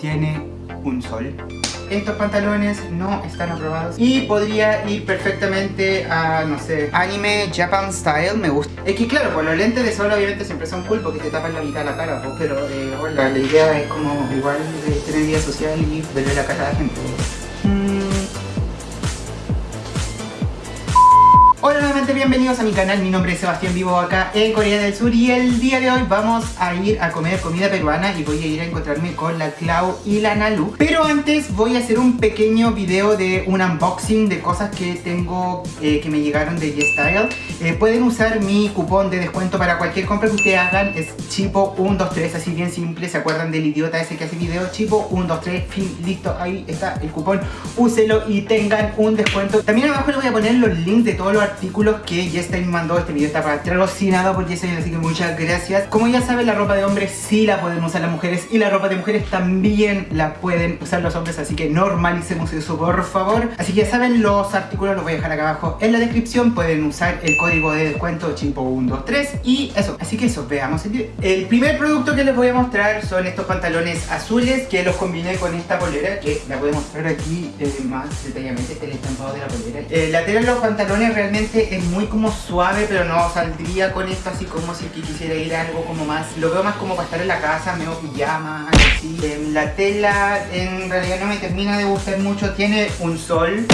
tiene un sol. Estos pantalones no están aprobados y podría ir perfectamente a, no sé, anime Japan Style, me gusta. Es que claro, pues los lentes de sol obviamente siempre son cool porque te tapan la mitad de la cara, pues, pero eh, la idea es como igual de tener vida social y verle la cara a la gente. Hola nuevamente, bienvenidos a mi canal, mi nombre es Sebastián, vivo acá en Corea del Sur y el día de hoy vamos a ir a comer comida peruana y voy a ir a encontrarme con la Clau y la Nalu. Pero antes voy a hacer un pequeño video de un unboxing de cosas que tengo eh, que me llegaron de YesStyle eh, pueden usar mi cupón de descuento para cualquier compra que ustedes hagan. Es Chipo123, así bien simple, ¿se acuerdan del idiota ese que hace video? Chipo123, fin, listo, ahí está el cupón, úselo y tengan un descuento. También abajo les voy a poner los links de todos los artículos que me mandó. Este video está patrocinado por Yestain, así que muchas gracias. Como ya saben, la ropa de hombres sí la pueden usar las mujeres y la ropa de mujeres también la pueden usar los hombres, así que normalicemos eso, por favor. Así que ya saben, los artículos los voy a dejar acá abajo en la descripción. Pueden usar el código de descuento chimpo123 y eso. Así que eso, veamos el video. El primer producto que les voy a mostrar son estos pantalones azules que los combiné con esta polera que la voy a mostrar aquí eh, más detalladamente, el estampado de la polera. Eh, la tela de los pantalones realmente es muy como suave, pero no saldría con esto así como si quisiera ir a algo como más... Lo veo más como para estar en la casa, medio pijama, así. La tela en realidad no me termina de gustar mucho, tiene un sol.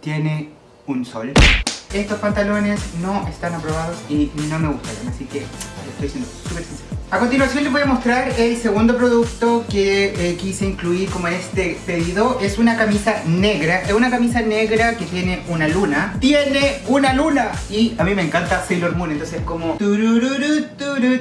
Tiene un sol. Estos pantalones no están aprobados y no me gustan, así que estoy siendo súper sincero. A continuación les voy a mostrar el segundo producto que eh, quise incluir como este pedido. Es una camisa negra. Es una camisa negra que tiene una luna. ¡Tiene una luna! Y a mí me encanta Sailor Moon, entonces como...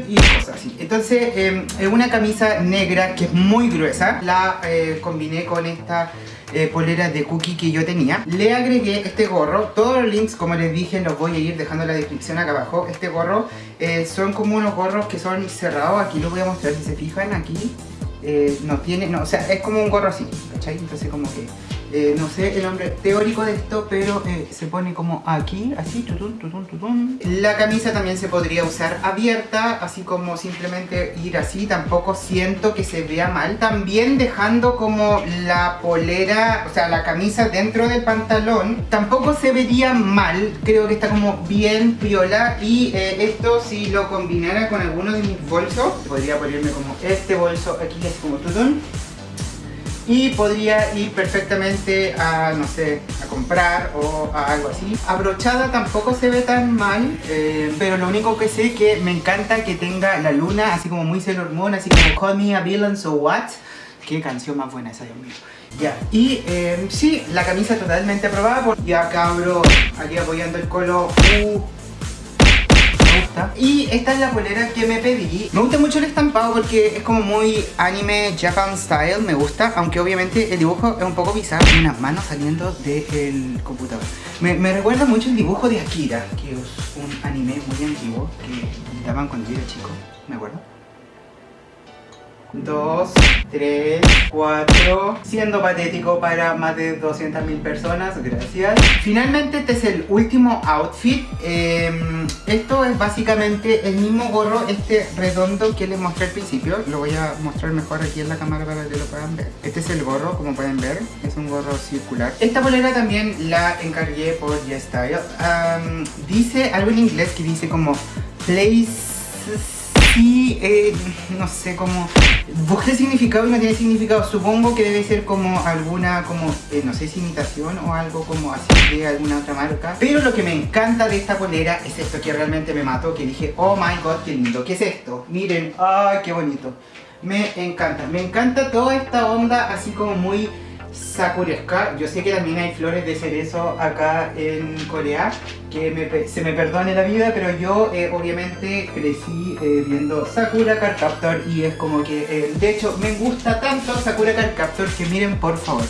Y cosas así. Entonces em, es una camisa negra que es muy gruesa. La eh, combiné con esta eh, polera de cookie que yo tenía. Le agregué este gorro. Todos los links, como les dije, los voy a ir dejando en la descripción acá abajo. Este gorro eh, son como unos gorros que son cerrados. Aquí lo voy a mostrar, si se fijan, aquí. Eh, no tiene, no, o sea, es como un gorro así, ¿cachai? Entonces como que eh, no sé el nombre teórico de esto, pero eh, se pone como aquí, así, tutun, tutun, tutun. La camisa también se podría usar abierta, así como simplemente ir así, tampoco siento que se vea mal. También dejando como la polera, o sea, la camisa dentro del pantalón, tampoco se vería mal, creo que está como bien piola. Y eh, esto si lo combinara con alguno de mis bolsos, podría ponerme como este bolso aquí, así como tutun y podría ir perfectamente a, no sé, a comprar o a algo así. Abrochada tampoco se ve tan mal, eh, pero lo único que sé es que me encanta que tenga la luna, así como muy Sailor así como Call Me a Villain So What. Qué canción más buena esa, Dios mío. Ya, y eh, sí, la camisa totalmente aprobada por... Ya cabro, aquí apoyando el colo. Uh, y esta es la polera que me pedí. Me gusta mucho el estampado porque es como muy anime Japan style, me gusta. Aunque obviamente el dibujo es un poco bizarro. Unas manos saliendo del computador. Me, recuerda mucho el dibujo de Akira, que es un anime muy antiguo que daban cuando yo era chico, me acuerdo. 2, 3, 4 Siendo patético para más de 200.000 personas, gracias. Finalmente este es el último outfit. Em, Esto es básicamente el mismo gorro, este redondo que les mostré al principio. Lo voy a mostrar mejor aquí en la cámara para que lo puedan ver. Este es el gorro, como pueden ver, es un gorro circular. Esta bolera también la encargué por YesStyle um, Dice algo en inglés que dice como Places Sí, eh, no sé cómo... Busqué significado y no tiene significado. Supongo que debe ser como alguna, como, eh, no sé si imitación o algo como así de alguna otra marca. Pero lo que me encanta de esta polera es esto que realmente me mató. Que dije, oh my god, qué lindo. ¿Qué es esto? Miren, ay, qué bonito. Me encanta. Me encanta toda esta onda así como muy sakuresca. Yo sé que también hay flores de cerezo acá en Corea, que se me perdone la vida, pero yo eh, obviamente crecí eh, viendo Sakura Card Captor y es como que, eh, de hecho, me gusta tanto Sakura Card Captor que miren por favor.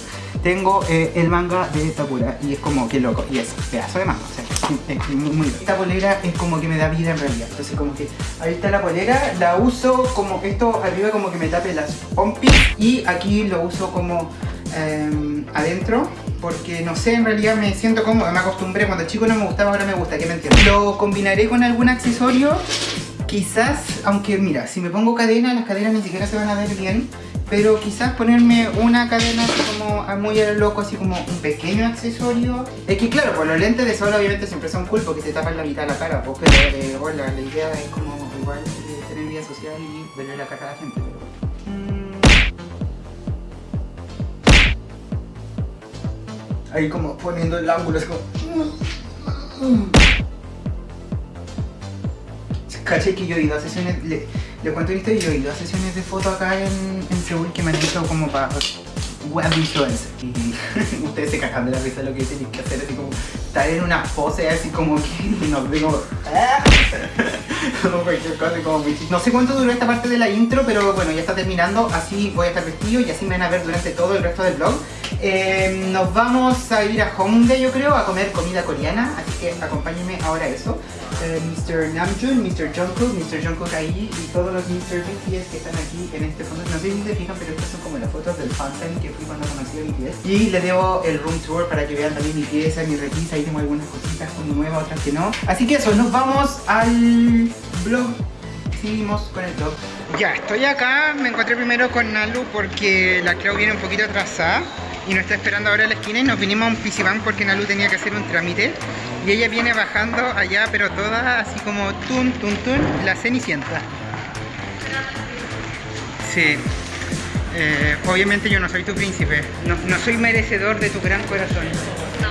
Tengo el manga de Sakura y es como que loco, y es pedazo de manga, o sea, es muy, muy Esta polera es como que me da vida en realidad, entonces como que ahí está la polera, la uso como esto arriba como que me tape las pompis y aquí lo uso como Em, adentro porque no sé, en realidad me siento cómodo, me acostumbré, cuando chico no me gustaba, ahora me gusta, que me entiendes? Lo combinaré con algún accesorio quizás, aunque mira, si me pongo cadena, las cadenas ni siquiera se van a ver bien. Pero quizás ponerme una cadena así como muy a lo loco, así como un pequeño accesorio. Es que claro, pues los lentes de sol obviamente siempre son cool porque te tapan la mitad de la cara. Pues, pero eh, hola, la idea es como igual eh, tener vida social y verle la cara a la gente. Ahí como poniendo el ángulo, es como... Caché que yo he ido a sesiones, le, le cuento esto, yo he ido a sesiones de foto acá en, en Seúl que me han hecho como para web influencer. Y ustedes se cagan de la risa lo que tienen que hacer, así como estar en una pose así como que no digo no sé cuánto duró esta parte de la intro, pero bueno, ya está terminando, así voy a estar vestido y así me van a ver durante todo el resto del vlog. Eh, nos vamos a ir a Hongdae yo creo, a comer comida coreana, así que acompáñenme ahora a eso. Eh, Mr. Namjoon, Mr. Jungkook, Mr. Jungkook ahí y todos los Mr. BTS que están aquí en este fondo. No sé si se fijan, pero estas son como las fotos del fansign que fui cuando conocí a BTS. Y les debo el room tour para que vean también mi pieza, mi repisa, ahí tengo algunas cositas como nuevas, otras que no. Así que eso, nos vamos al vlog. Seguimos con el vlog. Ya, estoy acá, me encontré primero con Nalu porque la Clau viene un poquito atrasada y nos está esperando ahora en la esquina y nos vinimos a un pisibán porque Nalu tenía que hacer un trámite. Y ella viene bajando allá pero toda así como tun tun tun la cenicienta. Sí. Eh, obviamente yo no soy tu príncipe. No, no, soy merecedor de tu gran corazón. No.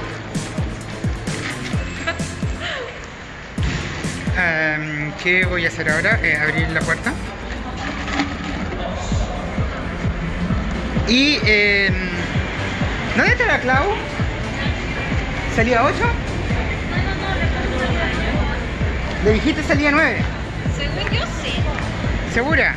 Um, ¿qué voy a hacer ahora? Eh, abrir la puerta. Y eh, ¿Dónde está la Clau? ¿Salía 8? ¿Le dijiste salía 9? Según yo sí. ¿Segura?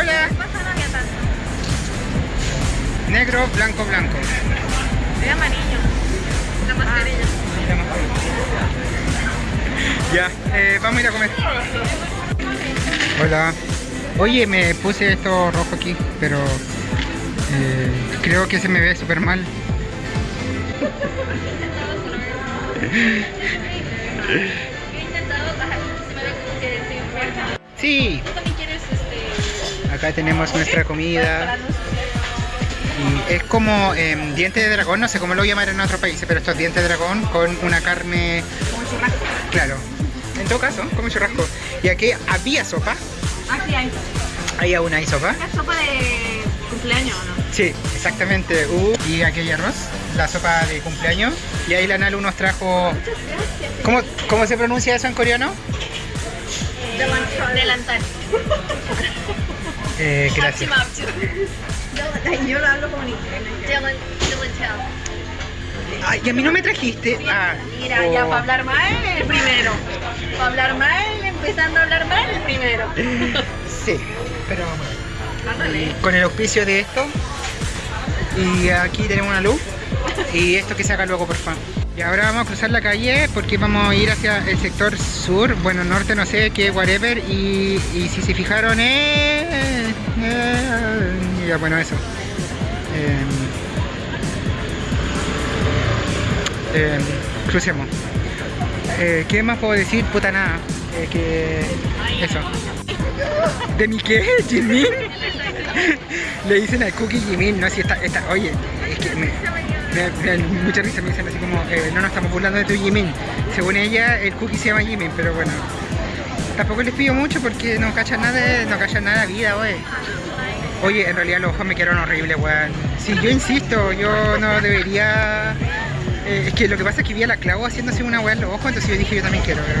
Hola. Pasa no había tanto. Negro, blanco, blanco. Es amarillo. La mascarilla. Ya, eh, vamos a ir a comer. Hola. Oye, me puse esto rojo aquí, pero eh, creo que se me ve súper mal. He acá tenemos nuestra comida. Y es como em, diente de dragón, no sé cómo lo llamar en otros países, pero esto es diente de dragón con una carne, Como churrasco. claro. En todo caso, como churrasco. Y aquí había sopa, Aquí hay. ahí aún hay sopa. ¿Es sopa de cumpleaños no? Sí, exactamente. Uh, y aquí hay arroz, la sopa de cumpleaños. Y ahí la Nalu nos trajo... ¿Cómo, ¿Cómo se pronuncia eso en coreano? Delantal. Eh, gracias. Yo lo hablo como en inglés. Ay, y a mí no me trajiste. Ah, Mira, ya oh. para hablar mal, el primero. Para hablar mal, empezando a hablar mal, el primero. Sí, pero Ándale. con el auspicio de esto. Y aquí tenemos una luz. Y esto que se haga luego, por favor. Y ahora vamos a cruzar la calle porque vamos a ir hacia el sector sur, bueno, norte, no sé, qué, whatever. Y, y si se fijaron, eh, eh, ya, bueno, eso. Eh, eh, crucemos. Eh, ¿Qué más puedo decir? Puta nada. Eh, que. Eso. ¿De mi qué? ¿Jimin? Le dicen al Cookie Jimin, no si está, está. Oye, es que mucha risa, me dicen así como, eh, no nos estamos burlando de tu Jimin. Según ella, el Cookie se llama Jimin, pero bueno. Tampoco les pido mucho porque no cachan nada no cachan nada de vida, wey. Oye, en realidad los ojos me quedaron horribles, weón. Sí, yo insisto, yo no debería... eh, es que lo que pasa es que vi a la clavo haciéndose una weá en los ojos, entonces yo dije yo también quiero, pero...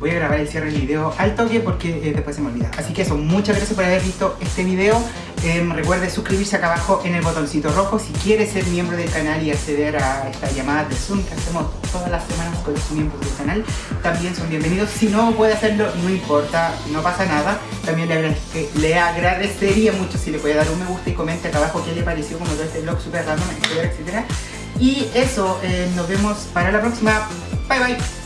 voy a grabar el cierre del video al toque porque eh, después se me olvida. Así que eso, muchas gracias por haber visto este video. Em, recuerde suscribirse acá abajo en el botoncito rojo si quiere ser miembro del canal y acceder a esta llamada de Zoom que hacemos todas las semanas con los miembros del canal. También son bienvenidos. Si no puede hacerlo, no importa, no pasa nada. También le, le agradecería mucho si le puede dar un me gusta y comente acá abajo qué le pareció como todo este vlog super random, etcétera, etcétera. Y eso, eh, nos vemos para la próxima. Bye bye.